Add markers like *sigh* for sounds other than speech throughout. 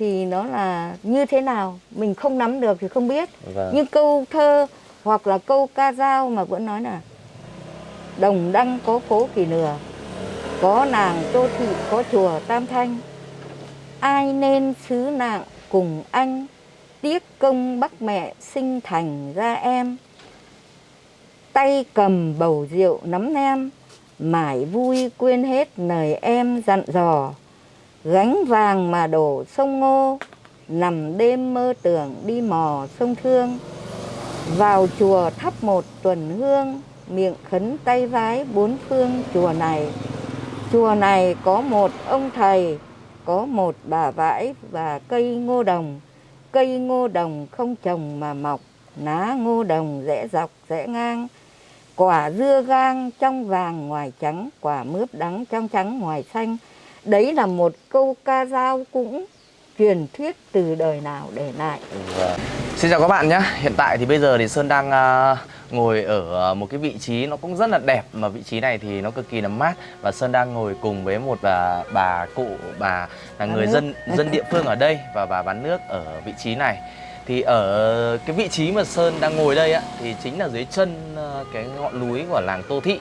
thì nó là như thế nào mình không nắm được thì không biết. Vâng. nhưng câu thơ hoặc là câu ca dao mà vẫn nói là đồng đăng có phố kỳ nừa có nàng tô thị có chùa tam thanh. Ai nên xứ nạng cùng anh tiếc công bắc mẹ sinh thành ra em. Tay cầm bầu rượu nắm nem mải vui quên hết lời em dặn dò gánh vàng mà đổ sông ngô, nằm đêm mơ tưởng đi mò sông thương. Vào chùa thắp một tuần hương, miệng khấn tay vái bốn phương chùa này. Chùa này có một ông thầy, có một bà vãi và cây ngô đồng. Cây ngô đồng không trồng mà mọc lá ngô đồng rẽ dọc rẽ ngang. Quả dưa gang trong vàng ngoài trắng, quả mướp đắng trong trắng ngoài xanh đấy là một câu ca dao cũng truyền thuyết từ đời nào để lại Vâng. Xin chào các bạn nhé. Hiện tại thì bây giờ thì Sơn đang à, ngồi ở một cái vị trí nó cũng rất là đẹp mà vị trí này thì nó cực kỳ là mát và Sơn đang ngồi cùng với một bà bà cụ bà là người nước. dân *laughs* dân địa phương ở đây và bà bán nước ở vị trí này. Thì ở cái vị trí mà Sơn đang ngồi đây á thì chính là dưới chân à, cái ngọn núi của làng Tô Thị.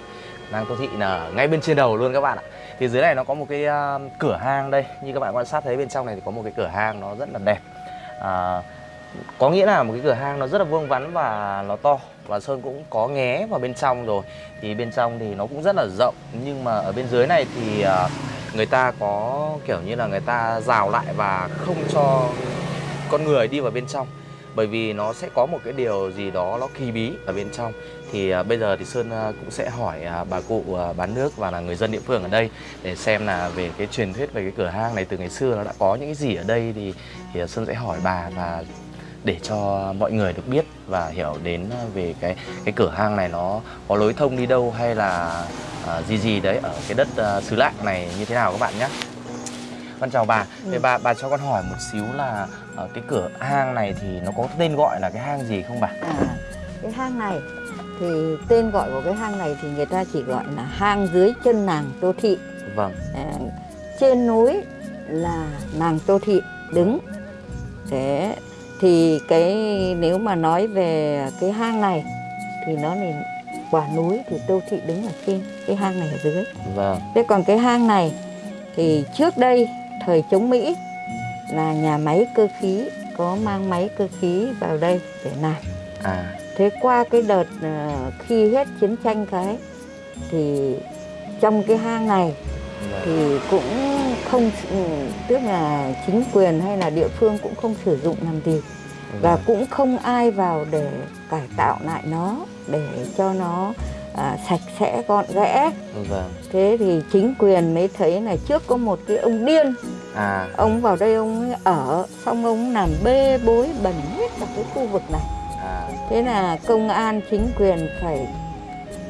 Làng Tô Thị là ngay bên trên đầu luôn các bạn ạ. Thì dưới này nó có một cái uh, cửa hang đây, như các bạn quan sát thấy bên trong này thì có một cái cửa hang nó rất là đẹp. À, có nghĩa là một cái cửa hang nó rất là vuông vắn và nó to. Và sơn cũng có nghé vào bên trong rồi. Thì bên trong thì nó cũng rất là rộng. Nhưng mà ở bên dưới này thì uh, người ta có kiểu như là người ta rào lại và không cho con người đi vào bên trong bởi vì nó sẽ có một cái điều gì đó nó kỳ bí ở bên trong thì à, bây giờ thì sơn à, cũng sẽ hỏi à, bà cụ à, bán nước và là người dân địa phương ở đây để xem là về cái truyền thuyết về cái cửa hang này từ ngày xưa nó đã có những cái gì ở đây thì thì sơn sẽ hỏi bà và để cho mọi người được biết và hiểu đến ờ, về cái cái cửa hang này nó có lối thông đi đâu hay là à, gì gì đấy ở cái đất à, xứ lạng này như thế nào các bạn nhé. Con chào bà. Ừ. Bà bà cho con hỏi một xíu là ờ, cái cửa hang này thì nó có tên gọi là cái hang gì không bà? à, cái hang này thì tên gọi của cái hang này thì người ta chỉ gọi là hang dưới chân nàng tô thị Vâng. à, trên núi là nàng tô thị đứng thế thì cái nếu mà nói về cái hang này thì nó là quả núi thì tô thị đứng ở trên cái hang này ở dưới Vâng. thế còn cái hang này thì trước đây thời chống mỹ là nhà máy cơ khí có mang máy cơ khí vào đây để làm À. Thế qua cái đợt ờ, khi hết chiến tranh cái thì trong cái hang này Vâng. thì cũng không ừ, tức là chính quyền hay là địa phương cũng không sử dụng làm gì và Vâng. cũng không ai vào để cải tạo lại nó để cho nó à, sạch sẽ gọn ghẽ Vâng. thế thì chính quyền mới thấy là trước có một cái ông điên À. ông vào đây ông ở xong ông làm bê bối bẩn hết cả cái khu vực này À. Thế là công an chính quyền phải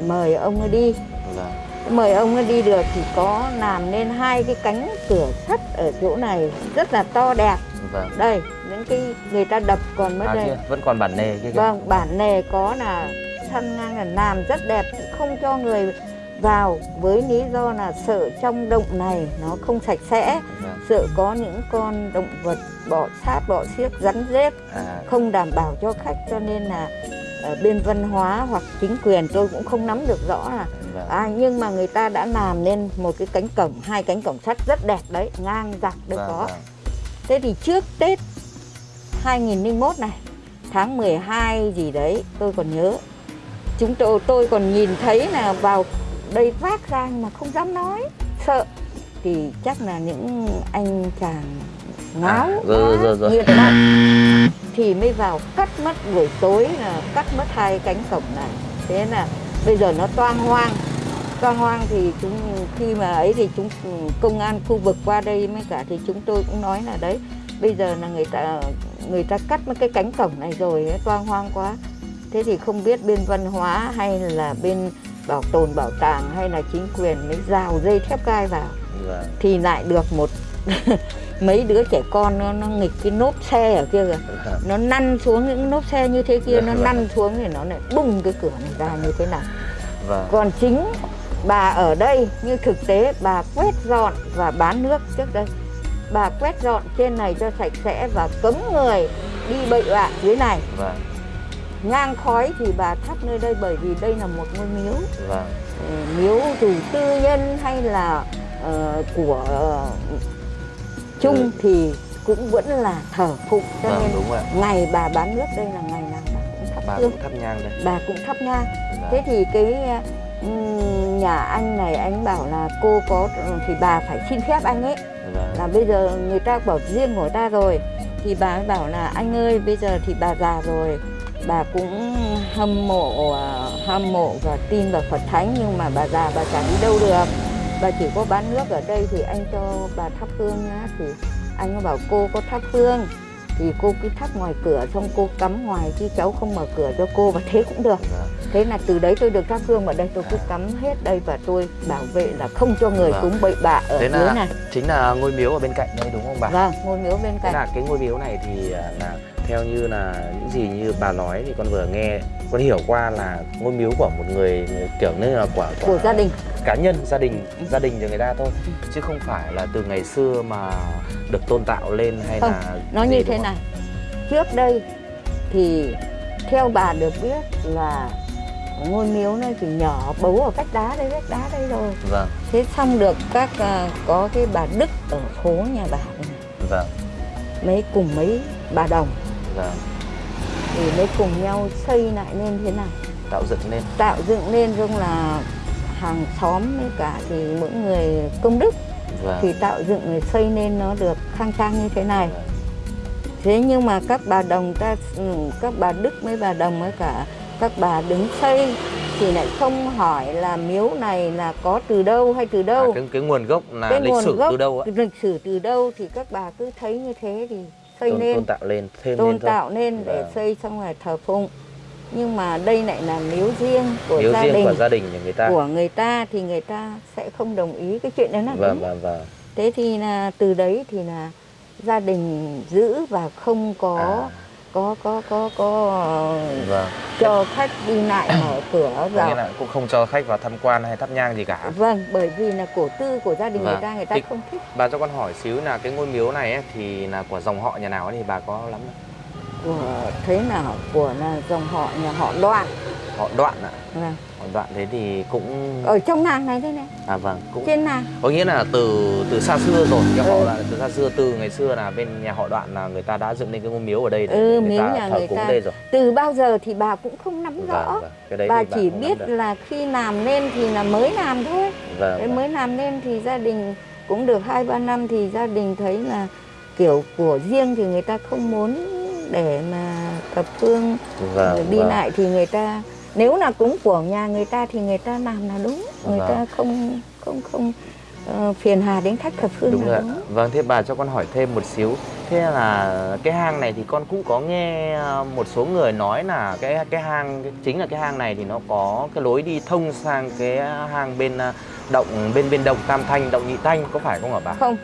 mời ông ấy đi Vâng. Mời ông ấy đi được thì có làm nên hai cái cánh cửa sắt ở chỗ này rất là to đẹp Vâng. Đây, những cái người ta đập còn mất À đây kia vẫn còn bản nề kia kìa. Vâng, bản nề có là săn ngang là làm rất đẹp Không cho người vào với lý do là sợ trong động này nó không sạch sẽ Vâng. Sợ có những con động vật bọ sát, bọ xiếc, rắn rết À. không đảm bảo cho khách cho nên là ở bên văn hóa hoặc chính quyền tôi cũng không nắm được rõ là Vâng. à, nhưng mà người ta đã làm nên một cái cánh cổng hai cánh cổng sắt rất đẹp đấy ngang dọc đây Vâng, có vâng. thế thì trước tết 2001 này tháng 12 gì đấy tôi còn nhớ chúng tôi tôi còn nhìn thấy là vào đây vác ra nhưng mà không dám nói. Sợ. Thì chắc là những anh chàng ngáo À, rồi, rồi, rồi. nghiện ma thì mới vào cắt mất buổi tối là cắt mất hai cánh cổng này. Thế là bây giờ nó toang hoang. Toang hoang thì chúng khi mà ấy thì chúng công an khu vực qua đây mới cả thì chúng tôi cũng nói là đấy bây giờ là người ta người ta cắt mất cái cánh cổng này rồi toang hoang quá. Thế thì không biết bên văn hóa hay là bên bảo tồn bảo tàng hay là chính quyền mới rào dây thép gai vào Vâng. thì lại được một *laughs* mấy đứa trẻ con nó, nó nghịch cái nốp xe ở kia kìa Vâng. nó năn xuống những nốp xe như thế kia nó Vâng. năn xuống thì nó lại bung cái cửa này ra như thế nào Vâng. còn chính bà ở đây như thực tế bà quét dọn và bán nước trước đây bà quét dọn trên này cho sạch sẽ và cấm người đi bậy bạ dưới này vâng nhang khói thì bà thắp nơi đây bởi vì đây là một ngôi miếu. Vâng. Ờ, miếu dù tư nhân hay là ờ, của ờ, chung Ừ. thì cũng vẫn là thờ phụng. Cho vâng nên đúng rồi ngày bà bán nước đây là ngày nào bà cũng thắp bà hương. cũng thắp nhang đây. Bà cũng thắp nhang. Vâng. thế thì cái nhà anh này anh bảo là cô có thì bà phải xin phép anh ấy. Vâng là bây giờ người ta bảo riêng của ta rồi. Thì bà bảo là anh ơi bây giờ thì bà già rồi bà cũng hâm mộ à, hâm mộ và tin vào Phật thánh nhưng mà bà già bà chẳng đi đâu được. Bà chỉ có bán nước ở đây thì anh cho bà thắp hương nhá thì anh có bảo cô có thắp hương. Thì cô cứ thắp ngoài cửa xong cô cắm ngoài chứ cháu không mở cửa cho cô và thế cũng được. Vâng thế là từ đấy tôi được thắp hương ở đây tôi cứ cắm hết đây và tôi bảo vệ là không cho người Vâng. cúng bậy bạ ở Thế dưới này. chính là ngôi miếu ở bên cạnh đây đúng không bà? Vâng ngôi miếu bên Thế cạnh. là cái ngôi miếu này thì à, là theo như là những gì như bà nói thì con vừa nghe con hiểu qua là ngôi miếu của một người, kiểu như là của, của gia đình. cá nhân gia đình gia đình cho người ta thôi. Chứ không phải là từ ngày xưa mà được tôn tạo lên hay Không, là nó như thế này. Trước đây thì theo bà được biết là ngôi miếu này thì nhỏ bấu ở vách đá đây vách đá đây rồi. Vâng. Thế xong được các à, có cái bà đức ở phố nhà bà này, vâng. Mấy cùng mấy bà đồng vâng. Thì mới cùng nhau xây lại nên thế này tạo dựng lên tạo dựng nên giống là hàng xóm với cả thì mỗi người công đức. Vâng. Thì tạo dựng rồi xây nên nó được khang trang như thế này. Vâng. thế nhưng mà các bà đồng ta ừ, các bà đức với bà đồng với cả các bà đứng xây thì lại không hỏi là miếu này là có từ đâu hay từ À, đâu cái, cái nguồn gốc là Cái lịch sử gốc từ đâu ạ? lịch sử từ đâu thì các bà cứ thấy như thế thì xây tôn, nên. tôn tạo lên thêm tôn lên thôi. tạo nên để Vâng. xây xong rồi thờ phụng. Nhưng mà đây lại là miếu riêng của miếu gia riêng đình. của gia đình người ta. Của người ta thì người ta sẽ không đồng ý cái chuyện đấy là vâng đúng. vâng vâng. Thế thì là từ đấy thì là gia đình giữ và không có à, có có có có ờ, vâng. cho khách đi lại mở cửa vào. là cũng không cho khách vào tham quan hay thắp nhang gì cả. Vâng bởi vì là cổ tư của gia đình Vâng. người ta người ta Thì- không thích. bà cho con hỏi xíu là cái ngôi miếu này ấy, thì là của dòng họ nhà nào ấy thì bà có lắm không? của thế nào? Của là dòng họ nhà họ đoạn. Họ đoạn ạ. Vâng. Họ đoạn thế thì cũng ở trong nàng này thế này à vâng cũng trên nàng có nghĩa là từ từ xa xưa rồi họ Ừ. là từ xa xưa từ ngày xưa là bên nhà họ đoạn là người ta đã dựng nên cái ngôi miếu ở đây để, Ừ, người ta nhà thờ người cúng ta. đây rồi từ bao giờ thì bà cũng không nắm rõ vâng, vâng. cái đấy bà chỉ biết được. là khi làm nên thì là mới làm thôi vâng, vâng. mới làm nên thì gia đình cũng được hai ba năm thì gia đình thấy là kiểu của riêng thì người ta không muốn để mà thập phương vâng, rồi đi vâng. lại thì người ta nếu là cúng của nhà người ta thì người ta làm là đúng. Người Vâng. ta không không không ờ, phiền hà đến khách thập phương đúng rồi là ạ. đúng. Vâng thế bà cho con hỏi thêm một xíu. Thế là cái hang này thì con cũng có nghe ờ, một số người nói là cái cái hang chính là cái hang này thì nó có cái lối đi thông sang cái hang bên ờ, động bên bên động Tam Thanh động Nhị Thanh có phải không hả bà? Không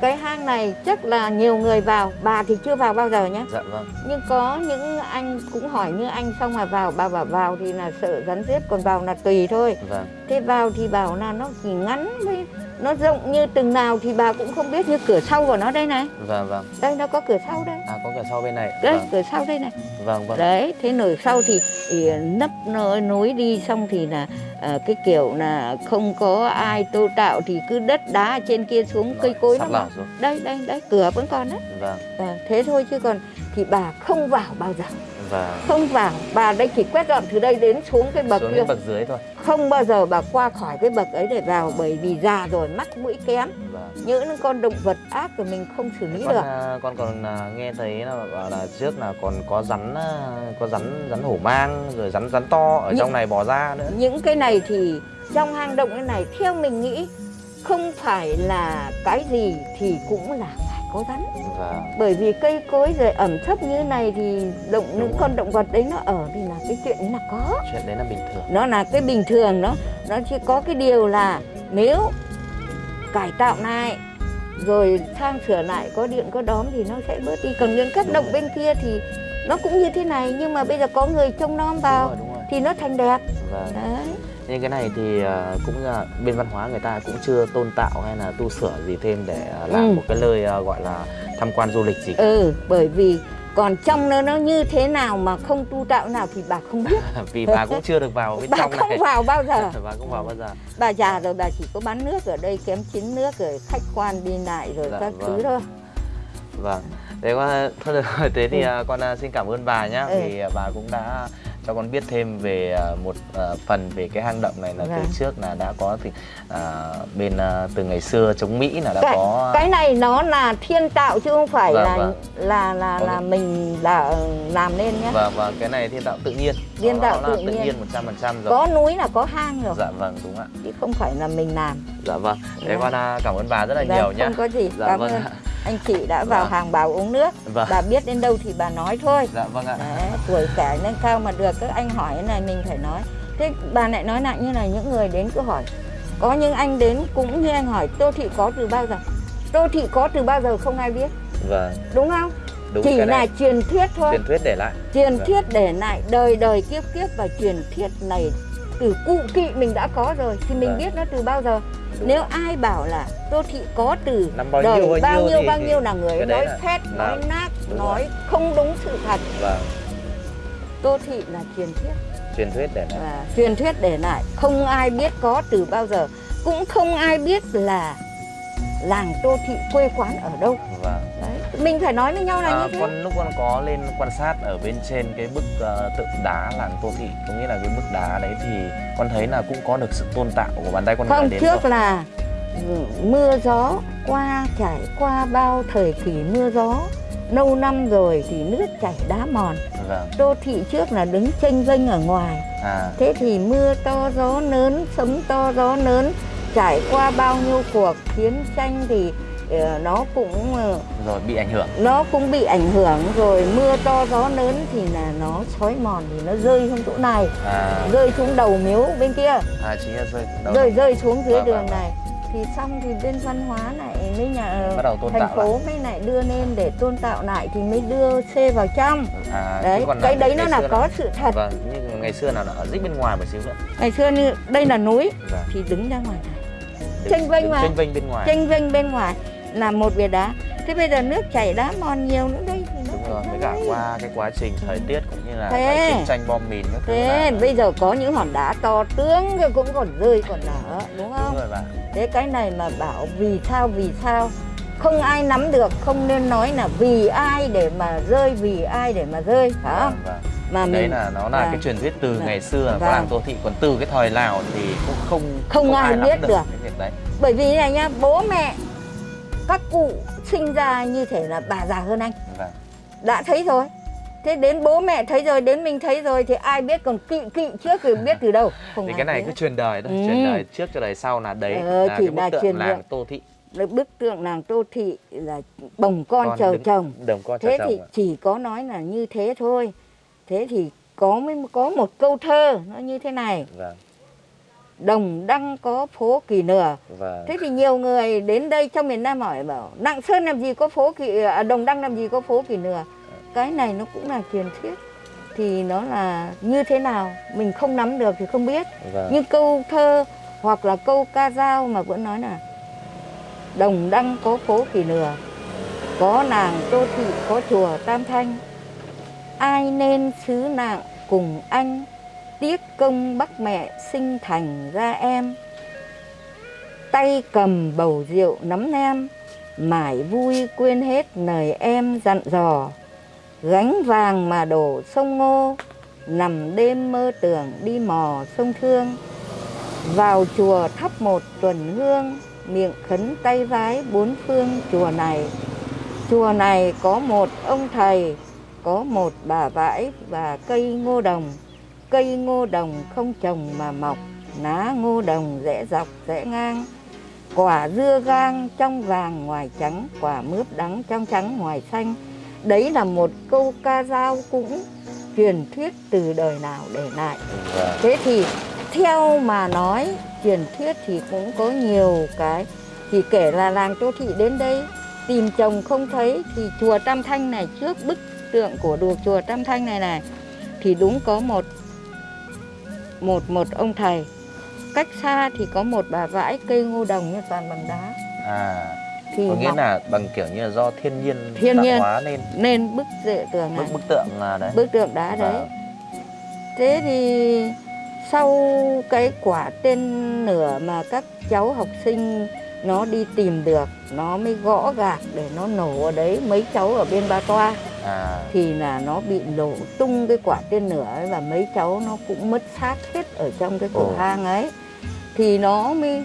cái hang này chắc là nhiều người vào bà thì chưa vào bao giờ nhé dạ vâng. Nhưng có những anh cũng hỏi như anh xong mà vào bà bảo vào thì là sợ rắn rết còn vào là tùy thôi. Vâng. Thế vào thì bảo là nó chỉ ngắn với nó rộng như từng nào thì bà cũng không biết như cửa sau của nó đây này. Vâng vâng. Đây nó có cửa sau đây. À có cả sau bên này. Đây vâng. cửa sau đây này. Vâng vâng. Đấy thế nổi sau thì, thì nấp nối, nối đi xong thì là ờ, cái kiểu là không có ai tô tạo thì cứ đất đá trên kia xuống cây cối nó đây đây đấy cửa vẫn còn đấy. Vâng. Ờ, thế thôi chứ còn thì bà không vào bao giờ vâng. Không vào bà đây chỉ quét dọn từ đây đến xuống cái bậc xuống kia. bậc dưới thôi. Không bao giờ bà qua khỏi cái bậc ấy để vào bởi vì già rồi mắt mũi kém. Vâng. Những con động vật ác của mình không xử lý con, được. à, con còn à, nghe thấy là bảo là trước là còn có rắn à, có rắn rắn hổ mang rồi rắn rắn to ở Nhưng- trong này bò ra nữa. những cái này thì trong hang động cái này theo mình nghĩ không phải là cái gì thì cũng là có rắn và bởi vì cây cối rồi ẩm thấp như này thì động những Đúng con động vật đấy nó ở thì là cái chuyện là có. Chuyện đấy là bình thường. Nó là cái bình thường nó nó chỉ có cái điều là nếu cải tạo lại rồi sang sửa lại có điện có đóm thì nó sẽ bớt đi. Còn những các động bên kia thì nó cũng như thế này nhưng mà bây giờ có người trông nom đúng vào rồi đúng rồi. thì nó thành đẹp. Vâng. Đấy nhưng cái này thì ờ, cũng là bên văn hóa người ta cũng chưa tôn tạo hay là tu sửa gì thêm để ờ, làm Ừ. một cái nơi ờ, gọi là tham quan du lịch gì cả. ừ bởi vì còn trong nó nó như thế nào mà không tu tạo nào thì bà không biết *laughs* vì bà cũng chưa được vào bên bà trong không này vào bao giờ *laughs* bà không vào bao giờ bà già rồi bà chỉ có bán nước ở đây kém chín nước rồi khách quan đi lại rồi Dạ, các vâng. thứ thôi vâng thế con *laughs* thôi được rồi thế thì Ừ. con xin cảm ơn bà nhá Ừ. vì bà cũng đã cho con biết thêm về ờ, một ờ, phần về cái hang động này là từ Vâng. trước là đã có thì ờ, bên ờ, từ ngày xưa chống Mỹ là đã cái, có cái này nó là thiên tạo chứ không phải Vâng, là vâng. là là là nghĩa- mình đã làm nên nhé và và cái này thiên tạo tự nhiên Thiên tạo là tự tự nhiên. nhiên 100% rồi có núi là có hang rồi dạ vâng đúng ạ chứ không phải là mình làm dạ vâng thế Vâng. con à, cảm ơn bà rất là Vâng, nhiều nhé không có gì dạ cảm vâng ơn. Anh chị đã vào Vâng. hàng bảo uống nước. Vâng. Bà biết đến đâu thì bà nói thôi. Dạ vâng ạ. Đấy, tuổi trẻ nâng cao mà được các anh hỏi này mình phải nói. Thế bà lại nói lại như là những người đến cứ hỏi. Có những anh đến cũng như anh hỏi tô thị có từ bao giờ? Tô thị có từ bao giờ không ai biết. Vâng. Đúng không? Đúng chỉ là này. truyền thuyết thôi. Truyền thuyết để lại. Truyền Vâng. thuyết để lại đời đời kiếp kiếp và truyền thuyết này từ cụ kỵ mình đã có rồi thì mình Vâng. biết nó từ bao giờ? Đúng. nếu ai bảo là tô thị có từ năm bao đời nhiêu bao nhiêu thì- bao thì nhiêu là người ấy nói phét nói nát đúng nói không đúng sự thật. Vâng. Tô thị là truyền thuyết. Truyền thuyết để lại. Truyền thuyết để lại không ai biết có từ bao giờ cũng không ai biết là làng tô thị quê quán ở đâu. Vâng mình phải nói với nhau là à, như thế. con lúc con có lên quan sát ở bên trên cái bức ờ, tượng đá làng Tô Thị có nghĩa là cái bức đá đấy thì con thấy là cũng có được sự tôn tạo của bàn tay con không đến trước rồi. là mưa gió qua trải qua bao thời kỳ mưa gió lâu năm rồi thì nước chảy đá mòn. Vâng. Đô thị trước là đứng tranh vênh ở ngoài. À. Thế thì mưa to gió lớn sấm to gió lớn trải qua bao nhiêu cuộc chiến tranh thì nó cũng ờ, rồi bị ảnh hưởng. nó cũng bị ảnh hưởng. Rồi mưa to gió lớn thì là nó xói mòn thì nó rơi xuống chỗ này. À, rơi xuống đầu miếu bên kia. À chính là rơi đâu rơi rơi xuống dưới Vâng, đường vâng, này. Thì xong thì bên văn hóa lại mới nhà Bắt đầu tôn thành tạo phố mới lại đưa lên để tôn tạo lại thì mới đưa xe vào trong. À, đấy cái đấy nó là có sự thật. Vâng nhưng ngày xưa là nó ở dích bên ngoài một xíu nữa. Ngày xưa như đây là núi vâng thì đứng ra ngoài này. Vênh đứng mà. chênh vênh bên ngoài. Tranh vênh bên ngoài là một bìa đá thế bây giờ nước chảy đá mòn nhiều nữa đây đúng rồi với cả qua cái quá trình thời tiết cũng như là Thế. cái chiến tranh bom mìn các thứ thế là bây giờ có những hòn đá to tướng rồi cũng còn rơi còn nở đúng không đúng rồi bạn thế cái này mà bảo vì sao vì sao không ai nắm được không nên nói là vì ai để mà rơi vì ai để mà rơi phải không vâng, vâng. mà đấy mình là nó là Vâng. cái truyền thuyết từ Vâng. ngày xưa là Vâng. làng Tô Thị còn từ cái thời Lào thì cũng không Không ai nắm biết được. cái việc đấy bởi vì này nhá bố mẹ các cụ sinh ra như thể là bà già hơn anh. Vâng. Đã thấy rồi. Thế đến bố mẹ thấy rồi đến mình thấy rồi thì ai biết còn kỵ kỵ trước thì biết từ đâu. *laughs* Không thì cái này biết. cứ truyền đời thôi Ừ. truyền đời trước cho đời sau là đấy Ờ, là chỉ cái là bức tượng truyền làng. Tô Thị. Đấy, bức tượng làng tô thị là bồng con, Con chờ đứng- chồng. đồng con chờ thế chồng thì ạ. chỉ có nói là như thế thôi. Thế thì có mới có một câu thơ nó như thế này. Vâng đồng đăng có phố kỳ nửa vâng. Thế thì nhiều người đến đây trong miền Nam hỏi bảo Đặng Sơn làm gì có phố kỳ à, đồng đăng làm gì có phố kỳ nửa cái này nó cũng là truyền thuyết. Thì nó là như thế nào mình không nắm được thì không biết. Vâng. Như câu thơ hoặc là câu ca dao mà vẫn nói là đồng đăng có phố kỳ nửa có nàng tô thị có chùa tam thanh. Ai nên xứ nạn cùng anh tiếc công bắc mẹ sinh thành ra em. Tay cầm bầu rượu nắm nem mải vui quên hết lời em dặn dò. Gánh vàng mà đổ sông ngô, nằm đêm mơ tưởng đi mò sông thương. Vào chùa thắp một tuần hương, miệng khấn tay vái bốn phương chùa này. Chùa này có một ông thầy, có một bà vãi và cây ngô đồng cây ngô đồng không trồng mà mọc lá ngô đồng rẽ dọc rẽ ngang. Quả dưa gang trong vàng ngoài trắng quả mướp đắng trong trắng ngoài xanh. Đấy là một câu ca dao cũng truyền thuyết từ đời nào để lại. Vâng. Thế thì theo mà nói truyền thuyết thì cũng có nhiều cái. Thì kể là làng Tô Thị đến đây tìm chồng không thấy thì chùa Tam Thanh này trước bức tượng của đùa chùa Tam Thanh này này thì đúng có một một một ông thầy. Cách xa thì có một bà vãi cây ngô đồng như toàn bằng đá. À thì có nghĩa mọc. là bằng kiểu như là do thiên nhiên Thiên nhiên. hóa nên nên bức dệ tường bức này bức tượng à, đấy. Bức tượng đá đấy. Vâng. thế thì sau cái quả tên nửa mà các cháu học sinh nó đi tìm được nó mới gõ gạc để nó nổ ở đấy mấy cháu ở bên ba toa. À. Thì là nó bị nổ tung cái quả tên lửa ấy và mấy cháu nó cũng mất xác hết ở trong cái cửa Ồ. hang ấy. Thì nó mới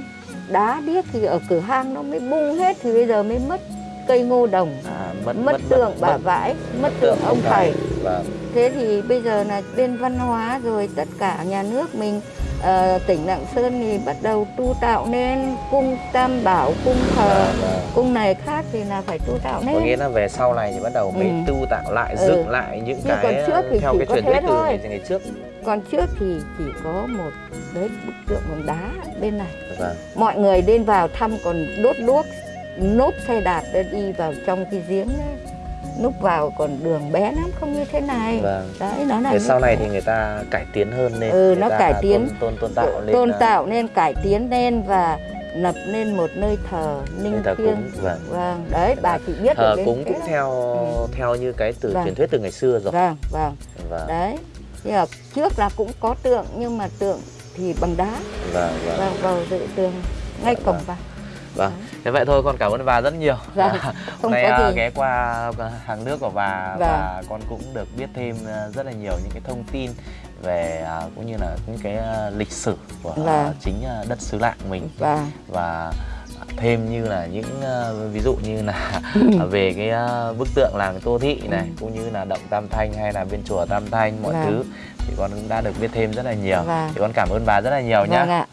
đá điếc thì ở cửa hang nó mới bung hết thì bây giờ mới mất cây ngô đồng. À, mất mất, tượng bà vãi mất tượng ông thầy. Vâng. Thế thì bây giờ là bên văn hóa rồi tất cả nhà nước mình ờ, tỉnh lạng sơn thì bắt đầu tu tạo nên cung tam bảo cung thờ. Vâng, vâng. cung này khác thì là phải tu tạo nên có nghĩa là về sau này thì bắt đầu mới Ừ. tu tạo lại Ừ. dựng lại những Chứ cái còn trước thì theo chỉ cái truyền thuyết từ ngày, ngày trước. Còn trước thì chỉ có một đấy bức tượng bằng đá bên này. Vâng mọi người lên vào thăm còn đốt đuốc nốt xe đạp để đi vào trong cái giếng đấy núp vào còn đường bé lắm không như thế này. Vâng. Đấy nó là sau này thì người ta cải tiến hơn lên Ừ, nó cải tiến. tôn, tôn, tôn tạo lên tôn à, tạo nên cải tiến lên và lập nên một nơi thờ thờ thiêng cúng vâng. Vâng đấy bà chỉ biết thờ cúng cũng theo Ừ. theo như cái từ Vâng. truyền thuyết từ ngày xưa rồi. Vâng vâng. Vâng. Đấy. Nhưng mà trước là cũng có tượng nhưng mà tượng thì bằng đá. Vâng vâng. Vào vào dự tường ngay Dạ, cổng vâng. vào vâng thế vậy thôi con cảm ơn bà rất nhiều Vâng, *laughs* hôm nay có à, gì. ghé qua hàng nước của bà Vâng. và con cũng được biết thêm à, rất là nhiều những cái thông tin về à, cũng như là những cái lịch sử của Vâng. chính đất xứ lạng mình và và thêm như là những ví dụ như là *laughs* về cái bức tượng làng Tô Thị này Ừ. cũng như là động Tam Thanh hay là bên chùa Tam Thanh mọi Vâng. thứ thì con cũng đã được biết thêm rất là nhiều Vâng. thì con cảm ơn bà rất là nhiều nhá vâng